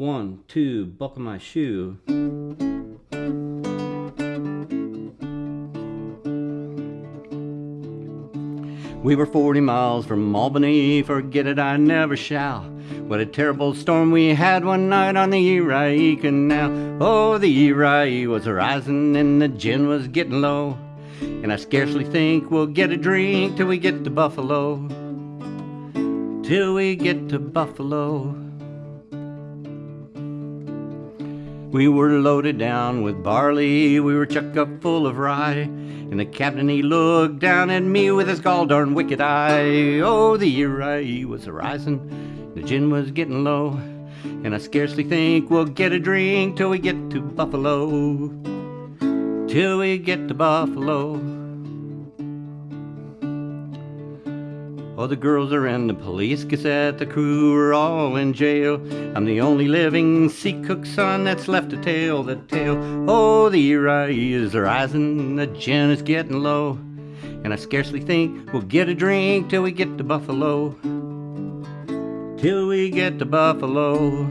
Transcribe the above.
One, two, buckle my shoe. We were 40 miles from Albany, forget it, I never shall. What a terrible storm we had one night on the Erie Canal. Oh, the Erie was rising and the gin was getting low. And I scarcely think we'll get a drink till we get to Buffalo. Till we get to Buffalo. We were loaded down with barley, we were chuck up full of rye. And the captain he looked down at me with his gall darn wicked eye. Oh, the year Erie was rising, the gin was getting low. And I scarcely think we'll get a drink till we get to Buffalo. Till we get to Buffalo. Oh, the girls are in the police gazette, the crew are all in jail. I'm the only living sea cook son that's left to tell the tale. Oh, the Erie is rising, the gin is getting low. And I scarcely think we'll get a drink till we get to Buffalo. Till we get to Buffalo.